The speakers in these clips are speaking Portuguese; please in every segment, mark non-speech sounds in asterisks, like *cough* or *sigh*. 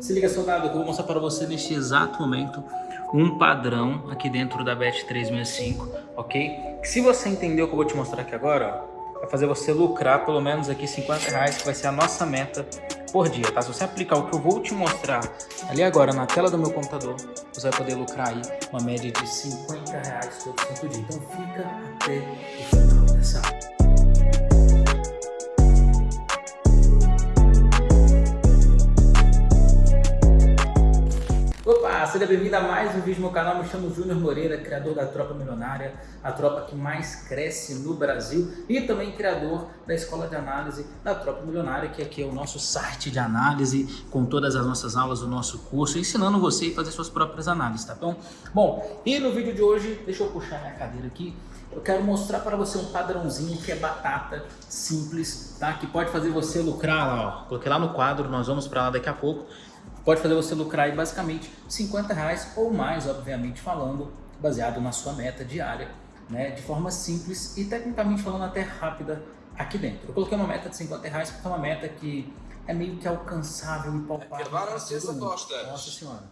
Se liga, soldado, que eu vou mostrar para você neste exato momento um padrão aqui dentro da Bet365, ok? Que se você entender o que eu vou te mostrar aqui agora, ó, vai fazer você lucrar pelo menos aqui 50 reais, que vai ser a nossa meta por dia, tá? Se você aplicar o que eu vou te mostrar ali agora na tela do meu computador, você vai poder lucrar aí uma média de 50 reais todo santo dia. Então fica até o final dessa aula. Seja bem-vindo a mais um vídeo no meu canal. Me chamo Júnior Moreira, criador da Tropa Milionária, a tropa que mais cresce no Brasil e também criador da Escola de Análise da Tropa Milionária, que aqui é o nosso site de análise com todas as nossas aulas do nosso curso, ensinando você a fazer suas próprias análises, tá bom? Bom, e no vídeo de hoje, deixa eu puxar minha cadeira aqui, eu quero mostrar para você um padrãozinho que é batata, simples, tá? Que pode fazer você lucrar lá, ó. Coloquei lá no quadro, nós vamos para lá daqui a pouco pode fazer você lucrar aí basicamente 50 reais ou mais, obviamente falando, baseado na sua meta diária, né, de forma simples e tecnicamente falando até rápida aqui dentro. Eu coloquei uma meta de 50 reais porque é uma meta que é meio que alcançável e palpável. É Nossa senhora.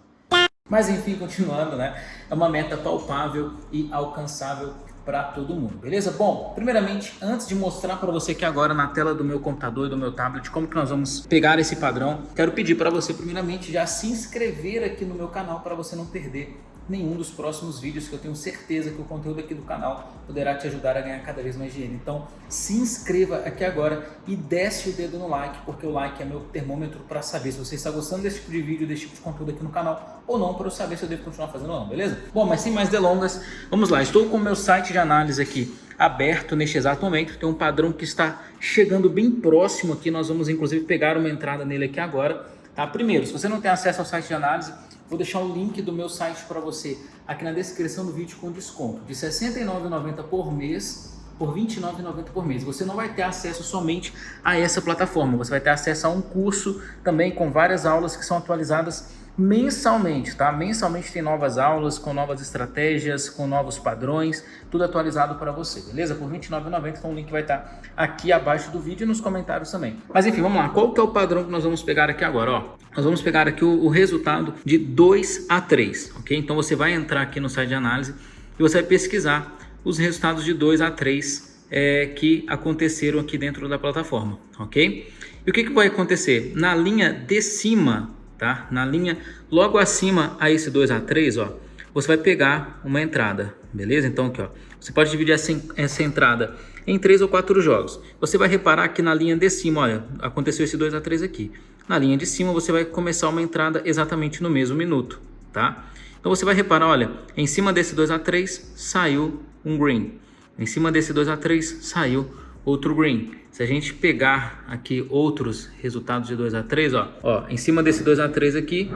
Mas enfim, continuando, né? É uma meta palpável e alcançável para todo mundo, beleza? Bom, primeiramente, antes de mostrar para você aqui agora na tela do meu computador e do meu tablet como que nós vamos pegar esse padrão, quero pedir para você primeiramente já se inscrever aqui no meu canal para você não perder nenhum dos próximos vídeos que eu tenho certeza que o conteúdo aqui do canal poderá te ajudar a ganhar cada vez mais dinheiro. Então se inscreva aqui agora e desce o dedo no like, porque o like é meu termômetro para saber se você está gostando desse tipo de vídeo, desse tipo de conteúdo aqui no canal ou não, para eu saber se eu devo continuar fazendo ou não, beleza? Bom, mas sem mais delongas, vamos lá. Estou com o meu site de análise aqui aberto neste exato momento. Tem um padrão que está chegando bem próximo aqui. Nós vamos inclusive pegar uma entrada nele aqui agora. Tá? Primeiro, se você não tem acesso ao site de análise, Vou deixar o link do meu site para você aqui na descrição do vídeo com desconto de R$ 69,90 por mês por R$ 29,90 por mês. Você não vai ter acesso somente a essa plataforma, você vai ter acesso a um curso também com várias aulas que são atualizadas mensalmente, tá? Mensalmente tem novas aulas, com novas estratégias, com novos padrões, tudo atualizado para você, beleza? Por R$29,90, então o link vai estar aqui abaixo do vídeo e nos comentários também. Mas enfim, vamos lá. Qual que é o padrão que nós vamos pegar aqui agora, ó? Nós vamos pegar aqui o, o resultado de 2 a 3, ok? Então você vai entrar aqui no site de análise e você vai pesquisar os resultados de 2 a 3 é, que aconteceram aqui dentro da plataforma, ok? E o que, que vai acontecer? Na linha de cima tá? Na linha logo acima a esse 2A3, ó, você vai pegar uma entrada, beleza? Então aqui, ó, você pode dividir essa, essa entrada em três ou quatro jogos. Você vai reparar que na linha de cima, olha, aconteceu esse 2A3 aqui. Na linha de cima você vai começar uma entrada exatamente no mesmo minuto, tá? Então você vai reparar, olha, em cima desse 2A3 saiu um green. Em cima desse 2A3 saiu outro green. Se a gente pegar aqui outros resultados de 2 a 3, ó, ó, em cima desse 2 a 3 aqui,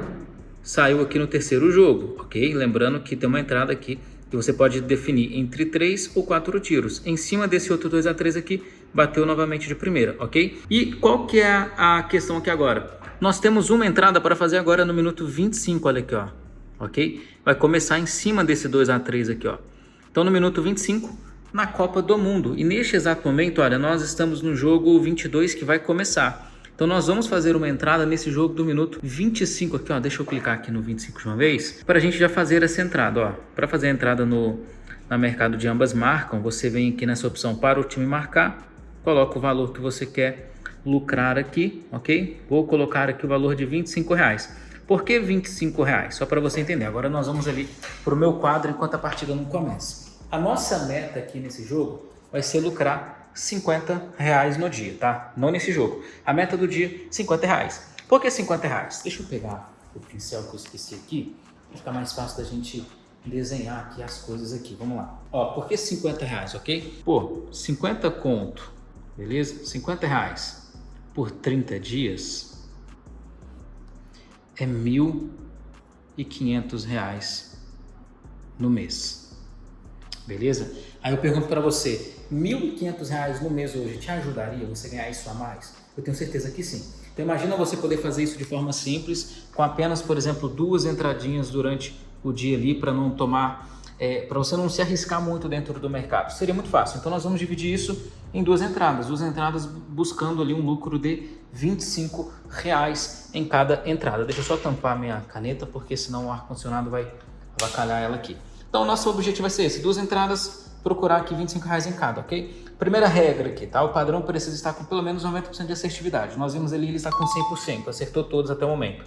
saiu aqui no terceiro jogo, ok? Lembrando que tem uma entrada aqui que você pode definir entre 3 ou 4 tiros. Em cima desse outro 2 a 3 aqui, bateu novamente de primeira, ok? E qual que é a questão aqui agora? Nós temos uma entrada para fazer agora no minuto 25, olha aqui, ó, ok? Vai começar em cima desse 2 a 3 aqui, ó. Então no minuto 25 na Copa do Mundo. E neste exato momento, olha, nós estamos no jogo 22 que vai começar. Então nós vamos fazer uma entrada nesse jogo do minuto 25 aqui, ó. Deixa eu clicar aqui no 25 de uma vez, para a gente já fazer essa entrada, ó. Para fazer a entrada no na mercado de ambas marcam, você vem aqui nessa opção para o time marcar, coloca o valor que você quer lucrar aqui, ok? Vou colocar aqui o valor de 25 reais. Por que 25 reais? Só para você entender. Agora nós vamos ali para o meu quadro enquanto a partida não começa. A nossa meta aqui nesse jogo vai ser lucrar 50 reais no dia, tá? Não nesse jogo. A meta do dia, 50 reais. Por que 50 reais? Deixa eu pegar o pincel que eu esqueci aqui, para ficar mais fácil da gente desenhar aqui as coisas aqui. Vamos lá. Ó, por que 50 reais, ok? Pô, 50 conto, beleza? 50 reais por 30 dias é 1.500 reais no mês beleza? Aí eu pergunto para você, R$ 1.500 no mês hoje te ajudaria você ganhar isso a mais? Eu tenho certeza que sim. Então imagina você poder fazer isso de forma simples, com apenas, por exemplo, duas entradinhas durante o dia ali, para não tomar é, para você não se arriscar muito dentro do mercado. Seria muito fácil. Então nós vamos dividir isso em duas entradas, duas entradas buscando ali um lucro de 25 reais em cada entrada. Deixa eu só tampar minha caneta, porque senão o ar-condicionado vai avacalhar ela aqui. Então nosso objetivo vai ser esse, duas entradas, procurar aqui 25 reais em cada, ok? Primeira regra aqui, tá? O padrão precisa estar com pelo menos 90% de assertividade. Nós vimos ali ele está com 100%, acertou todos até o momento.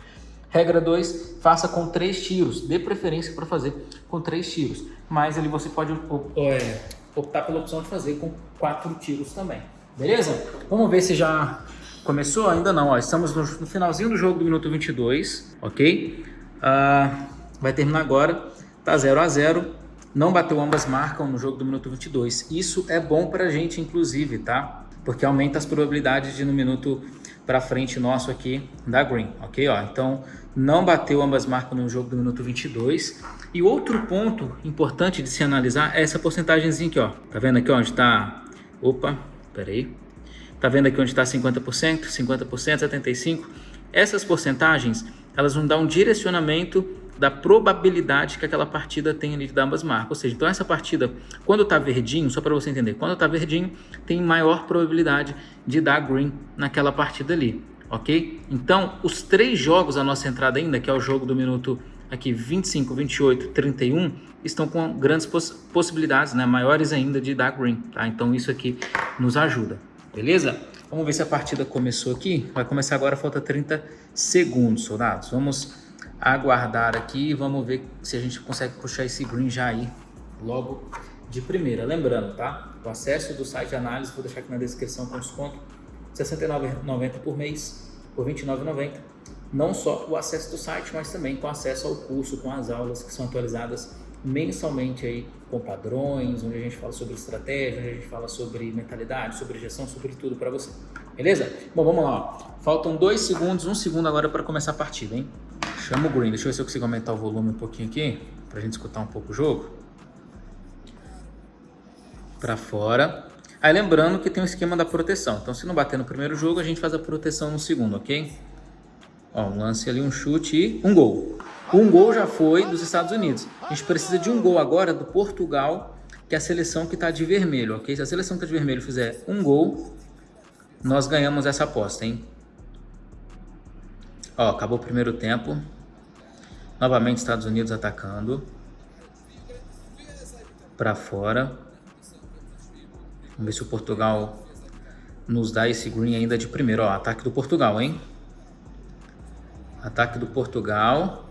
Regra 2, faça com três tiros, dê preferência para fazer com três tiros, mas ali você pode é, optar pela opção de fazer com quatro tiros também, beleza? Vamos ver se já começou? Ainda não, ó, estamos no, finalzinho do jogo do minuto 22, ok? Uh, vai terminar agora, tá 0 a 0 não bateu ambas marcam no jogo do minuto 22, isso é bom para a gente inclusive, tá? Porque aumenta as probabilidades de no minuto para frente nosso aqui da green, ok? Ó, então, não bateu ambas marcas no jogo do minuto 22. E outro ponto importante de se analisar é essa porcentagemzinha aqui, ó. Tá vendo aqui onde está... Opa, peraí. Tá vendo aqui onde está 50%, 50%, 75%? Essas porcentagens, elas vão dar um direcionamento da probabilidade que aquela partida tem ali de ambas marcas. Ou seja, então essa partida, quando está verdinho, só para você entender, quando está verdinho, tem maior probabilidade de dar green naquela partida ali, ok? Então, os três jogos, a nossa entrada ainda, que é o jogo do minuto aqui 25, 28, 31, estão com grandes poss possibilidades, né, maiores ainda de dar green, tá? Então isso aqui nos ajuda, beleza? Vamos ver se a partida começou aqui. Vai começar agora, falta 30 segundos, soldados. Vamos aguardar aqui vamos ver se a gente consegue puxar esse green já aí logo de primeira. Lembrando, tá? O acesso do site de análise, vou deixar aqui na descrição com desconto, R$ 69,90 por mês, por R$ 29,90. Não só o acesso do site, mas também com acesso ao curso, com as aulas que são atualizadas mensalmente aí com padrões, onde a gente fala sobre estratégia, onde a gente fala sobre mentalidade, sobre gestão, sobre tudo para você. Beleza? Bom, vamos lá. Ó. Faltam dois segundos, um segundo agora para começar a partida, hein? Chama o green. Deixa eu ver se eu consigo aumentar o volume um pouquinho aqui, para a gente escutar um pouco o jogo. Para fora. Aí lembrando que tem o um esquema da proteção. Então se não bater no primeiro jogo, a gente faz a proteção no segundo, ok? Ó, um lance ali, um chute e um gol. Um gol já foi dos Estados Unidos. A gente precisa de um gol agora do Portugal, que é a seleção que está de vermelho, ok? Se a seleção que está de vermelho fizer um gol, nós ganhamos essa aposta, hein? Ó, acabou o primeiro tempo. Novamente Estados Unidos atacando. Para fora. Vamos ver se o Portugal nos dá esse green ainda de primeiro. Ó, ataque do Portugal, hein? Ataque do Portugal.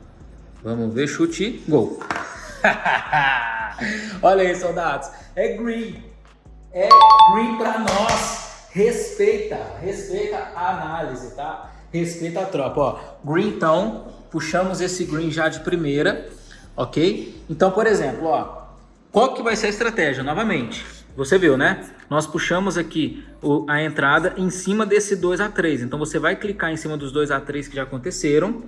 Vamos ver, chute, gol. *laughs* Olha aí, soldados. É green. É green para nós. Respeita, respeita a análise, tá? Respeita a tropa, ó. Green, então, puxamos esse green já de primeira, ok? Então, por exemplo, ó, qual que vai ser a estratégia? Novamente, você viu, né? Nós puxamos aqui o, a entrada em cima desse 2 a 3 Então, você vai clicar em cima dos 2 a 3 que já aconteceram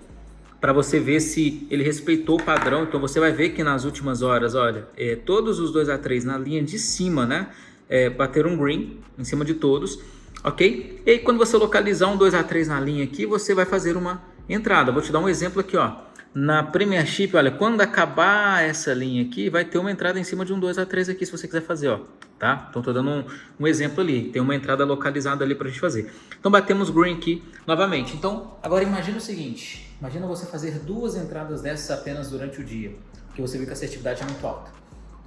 para você ver se ele respeitou o padrão. Então, você vai ver que nas últimas horas, olha, é, todos os 2 a 3 na linha de cima, né? É, bateram green em cima de todos, ok? E aí, quando você localizar um 2 a 3 na linha aqui, você vai fazer uma entrada. Vou te dar um exemplo aqui, ó. Na Premiership, olha, quando acabar essa linha aqui, vai ter uma entrada em cima de um 2 a 3 aqui, se você quiser fazer, ó. Tá? Então, tô dando um, um exemplo ali. Tem uma entrada localizada ali pra gente fazer. Então, batemos green aqui novamente. Então, agora imagina o seguinte. Imagina você fazer duas entradas dessas apenas durante o dia. Porque você viu que a assertividade é muito alta.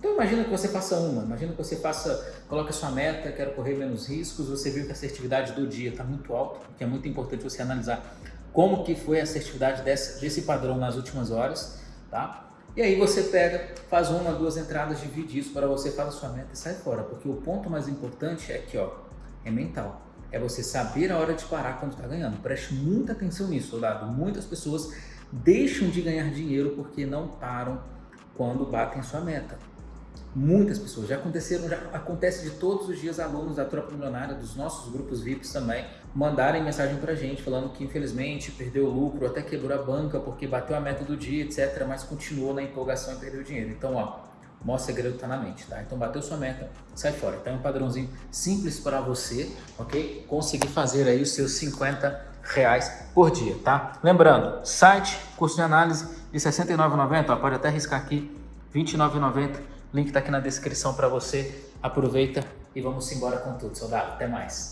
Então imagina que você faça uma, imagina que você faça, coloque a sua meta, quero correr menos riscos, você viu que a assertividade do dia está muito alta, que é muito importante você analisar como que foi a assertividade desse, desse padrão nas últimas horas, tá? E aí você pega, faz uma, duas entradas, divide isso para você, faz a sua meta e sai fora. Porque o ponto mais importante é que, ó, é mental. É você saber a hora de parar quando está ganhando. Preste muita atenção nisso, soldado. Muitas pessoas deixam de ganhar dinheiro porque não param quando batem sua meta. Muitas pessoas, já aconteceram, já acontece de todos os dias alunos da Tropa Milionária, dos nossos grupos VIPs também, mandarem mensagem pra gente falando que infelizmente perdeu o lucro, até quebrou a banca porque bateu a meta do dia, etc, mas continuou na empolgação e perdeu dinheiro. Então, ó, o segredo tá na mente, tá? Então, bateu sua meta, sai fora. Então, é um padrãozinho simples para você, ok? Conseguir fazer aí os seus 50 reais por dia, tá? Lembrando, site, curso de análise de R$ 69,90, pode até riscar aqui R$ 29,90. Link está aqui na descrição para você. Aproveita e vamos embora com tudo, soldado. Até mais.